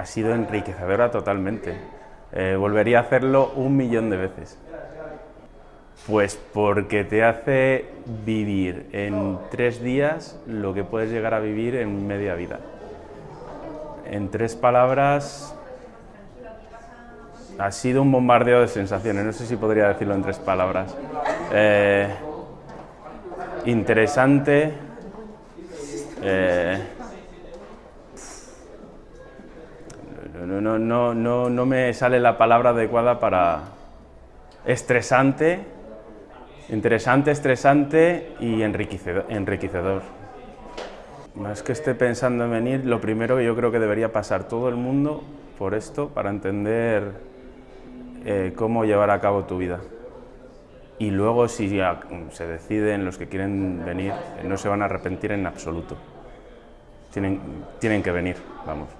ha sido enriquecedora totalmente. Eh, volvería a hacerlo un millón de veces. Pues porque te hace vivir en tres días lo que puedes llegar a vivir en media vida. En tres palabras, ha sido un bombardeo de sensaciones, no sé si podría decirlo en tres palabras. Eh, interesante, eh, no, no, no, no, no me sale la palabra adecuada para estresante, interesante, estresante y enriquecedor. enriquecedor. Más que esté pensando en venir, lo primero que yo creo que debería pasar todo el mundo por esto para entender eh, cómo llevar a cabo tu vida. Y luego si ya se deciden los que quieren venir, no se van a arrepentir en absoluto. Tienen, tienen que venir, vamos.